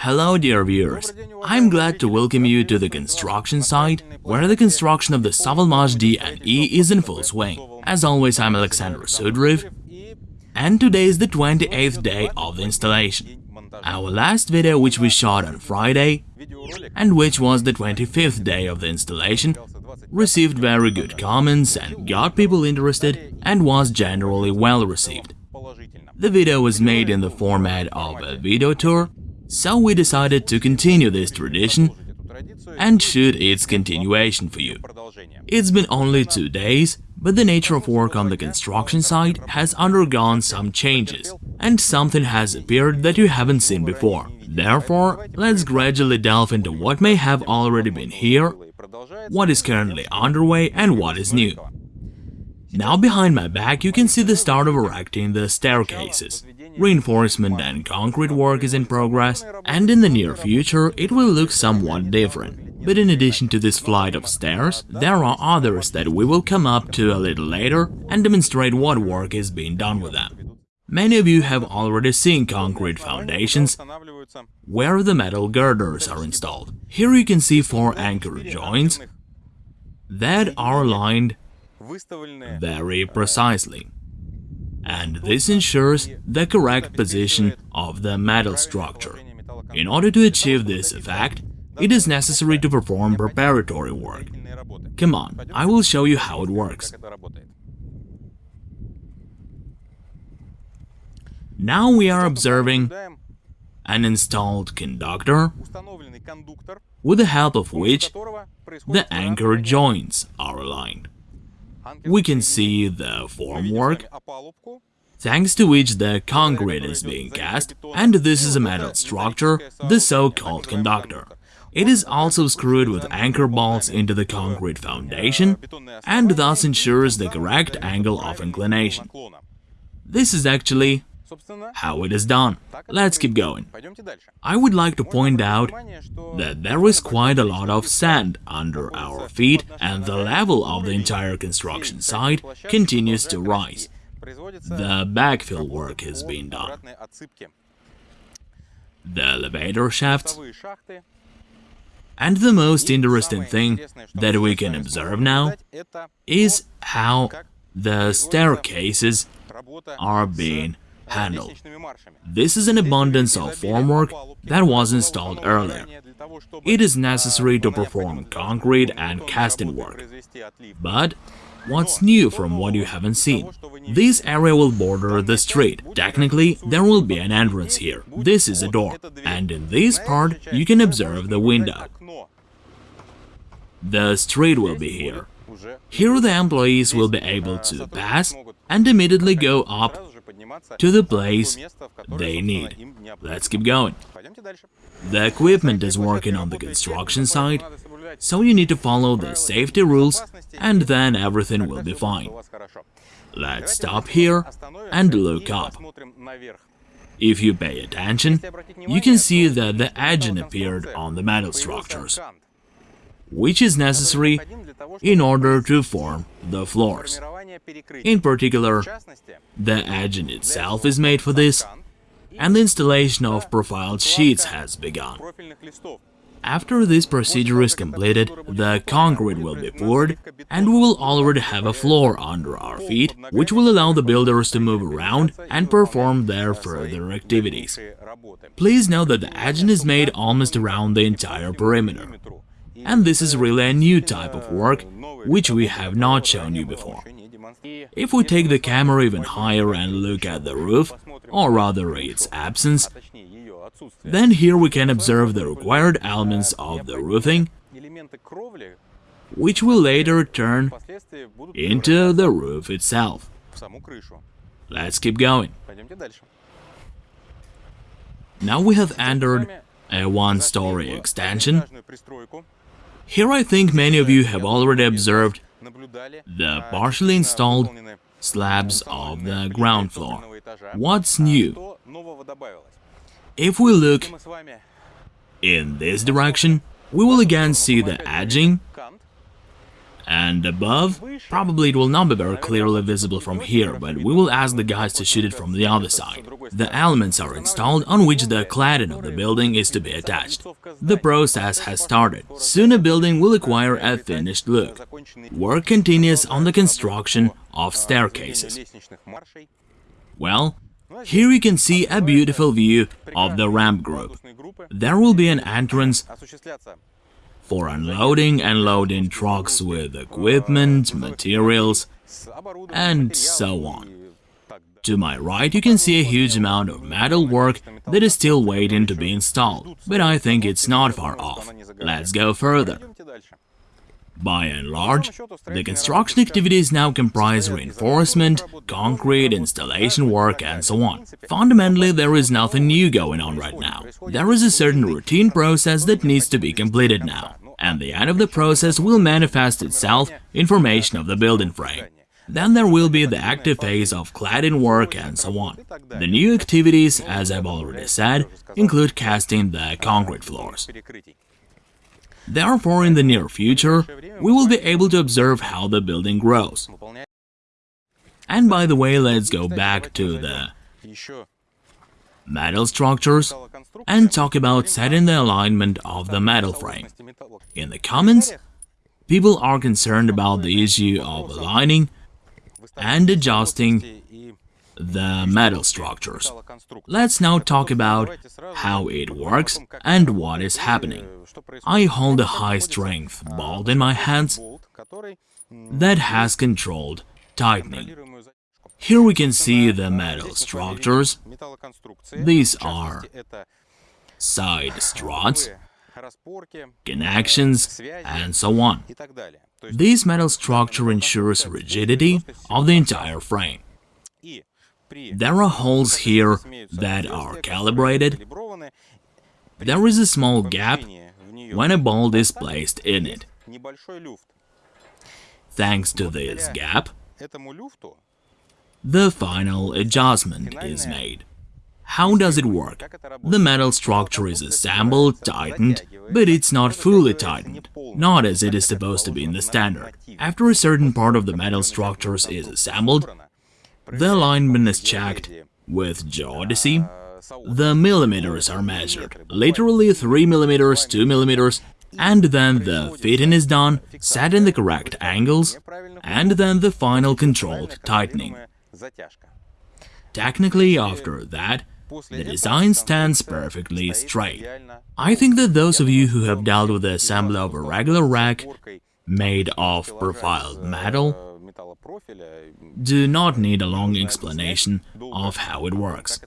Hello dear viewers, I'm glad to welcome you to the construction site, where the construction of the Savalmash D and E is in full swing. As always, I'm Alexander Sudriv, and today is the 28th day of the installation. Our last video, which we shot on Friday, and which was the 25th day of the installation, received very good comments and got people interested and was generally well received. The video was made in the format of a video tour so we decided to continue this tradition and shoot its continuation for you. It's been only two days, but the nature of work on the construction site has undergone some changes, and something has appeared that you haven't seen before. Therefore, let's gradually delve into what may have already been here, what is currently underway and what is new. Now behind my back you can see the start of erecting the staircases. Reinforcement and concrete work is in progress, and in the near future it will look somewhat different. But in addition to this flight of stairs, there are others that we will come up to a little later and demonstrate what work is being done with them. Many of you have already seen concrete foundations where the metal girders are installed. Here you can see four anchor joints that are aligned very precisely and this ensures the correct position of the metal structure. In order to achieve this effect, it is necessary to perform preparatory work. Come on, I will show you how it works. Now we are observing an installed conductor with the help of which the anchor joints are aligned we can see the formwork, thanks to which the concrete is being cast, and this is a metal structure, the so-called conductor. It is also screwed with anchor bolts into the concrete foundation and thus ensures the correct angle of inclination. This is actually how it is done. Let's keep going. I would like to point out that there is quite a lot of sand under our feet and the level of the entire construction site continues to rise. The backfill work is being done. The elevator shafts and the most interesting thing that we can observe now is how the staircases are being handle. This is an abundance of formwork that was installed earlier. It is necessary to perform concrete and casting work. But what's new from what you haven't seen? This area will border the street. Technically, there will be an entrance here. This is a door. And in this part, you can observe the window. The street will be here. Here the employees will be able to pass and immediately go up to the place they need. Let's keep going. The equipment is working on the construction site, so you need to follow the safety rules and then everything will be fine. Let's stop here and look up. If you pay attention, you can see that the edging appeared on the metal structures, which is necessary in order to form the floors. In particular, the engine itself is made for this, and the installation of profiled sheets has begun. After this procedure is completed, the concrete will be poured, and we will already have a floor under our feet, which will allow the builders to move around and perform their further activities. Please note that the engine is made almost around the entire perimeter. And this is really a new type of work, which we have not shown you before. If we take the camera even higher and look at the roof, or rather its absence, then here we can observe the required elements of the roofing, which will later turn into the roof itself. Let's keep going. Now we have entered a one-story extension. Here I think many of you have already observed the partially installed slabs of the ground floor. What's new? If we look in this direction, we will again see the edging and above, probably it will not be very clearly visible from here, but we will ask the guys to shoot it from the other side. the elements are installed on which the cladding of the building is to be attached. The process has started. Soon a building will acquire a finished look. Work continues on the construction of staircases. Well, here you can see a beautiful view of the ramp group. There will be an entrance for unloading and loading trucks with equipment, materials, and so on. To my right you can see a huge amount of metal work that is still waiting to be installed, but I think it's not far off. Let's go further. By and large, the construction activities now comprise reinforcement, concrete, installation work, and so on. Fundamentally, there is nothing new going on right now. There is a certain routine process that needs to be completed now, and the end of the process will manifest itself in formation of the building frame. Then there will be the active phase of cladding work and so on. The new activities, as I've already said, include casting the concrete floors. Therefore, in the near future, we will be able to observe how the building grows. And by the way, let's go back to the metal structures and talk about setting the alignment of the metal frame. In the comments, people are concerned about the issue of aligning and adjusting the metal structures. Let's now talk about how it works and what is happening. I hold a high-strength bolt in my hands that has controlled tightening. Here we can see the metal structures. These are side struts, connections, and so on. This metal structure ensures rigidity of the entire frame. There are holes here that are calibrated. There is a small gap when a bolt is placed in it. Thanks to this gap, the final adjustment is uh, made. How does it work? The metal structure is assembled, tightened, but it's not fully tightened, not as it is supposed to be in the standard. After a certain part of the metal structures is assembled, the alignment is checked with geodesy. The millimeters are measured, literally 3 millimeters, 2 millimeters, and then the fitting is done, set in the correct angles, and then the final controlled tightening. Technically, after that, the design stands perfectly straight. I think that those of you who have dealt with the assembly of a regular rack made of profiled metal do not need a long explanation of how it works.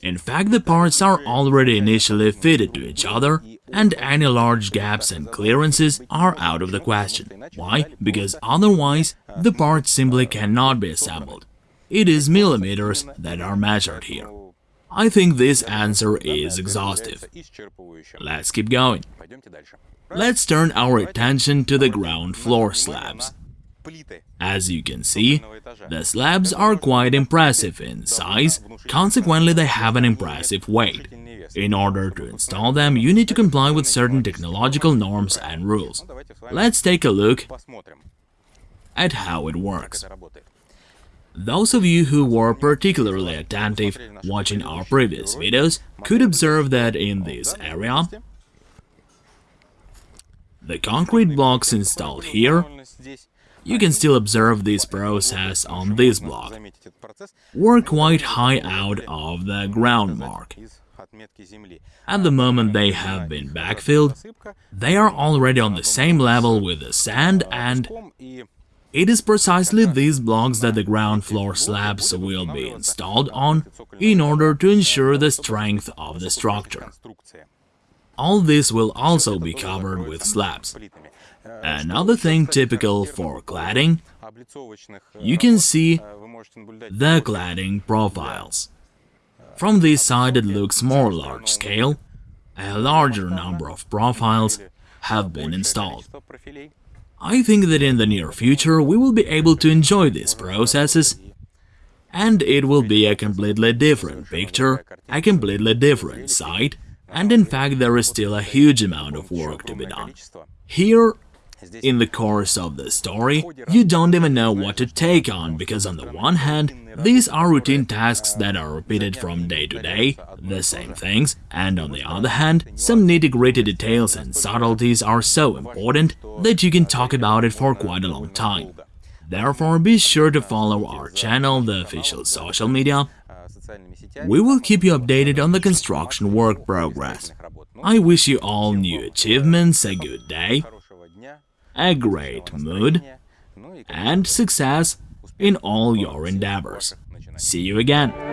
In fact, the parts are already initially fitted to each other, and any large gaps and clearances are out of the question. Why? Because otherwise, the parts simply cannot be assembled. It is millimeters that are measured here. I think this answer is exhaustive. Let's keep going. Let's turn our attention to the ground floor slabs. As you can see, the slabs are quite impressive in size, consequently they have an impressive weight. In order to install them, you need to comply with certain technological norms and rules. Let's take a look at how it works. Those of you who were particularly attentive watching our previous videos could observe that in this area, the concrete blocks installed here, you can still observe this process on this block, were quite high out of the ground mark. At the moment they have been backfilled, they are already on the same level with the sand and it is precisely these blocks that the ground floor slabs will be installed on in order to ensure the strength of the structure. All this will also be covered with slabs. Another thing typical for cladding, you can see the cladding profiles. From this side it looks more large-scale, a larger number of profiles have been installed. I think that in the near future we will be able to enjoy these processes and it will be a completely different picture, a completely different site, and in fact there is still a huge amount of work to be done. Here, in the course of the story, you don't even know what to take on, because on the one hand, These are routine tasks that are repeated from day to day, the same things, and on the other hand, some nitty-gritty details and subtleties are so important that you can talk about it for quite a long time. Therefore, be sure to follow our channel, the official social media. We will keep you updated on the construction work progress. I wish you all new achievements, a good day, a great mood, and success in all your endeavors. See you again!